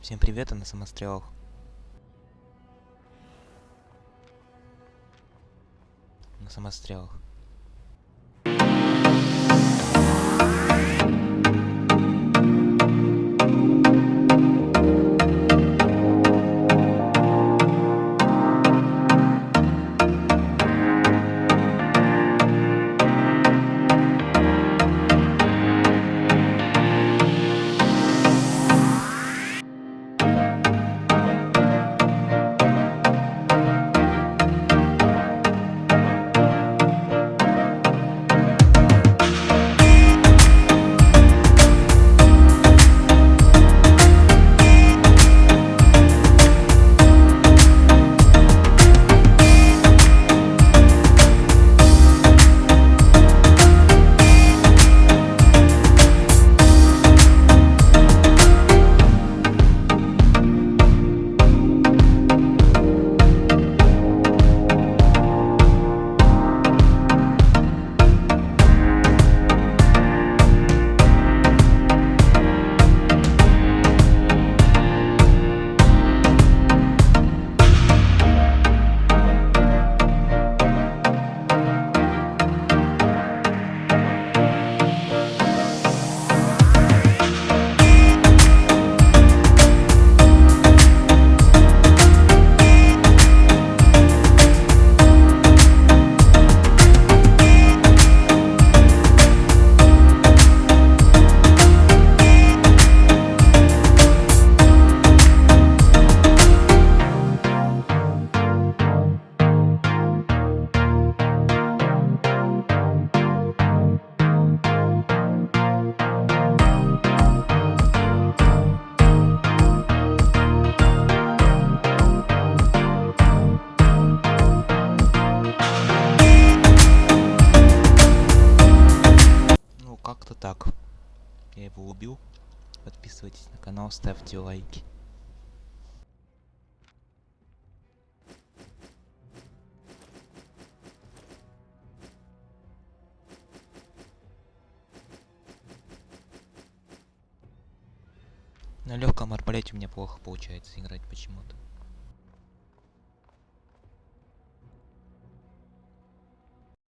Всем привет, а на самострелах. На самострелах. Как-то так. Я его убил. Подписывайтесь на канал, ставьте лайки. На легком арбалете у меня плохо получается играть почему-то.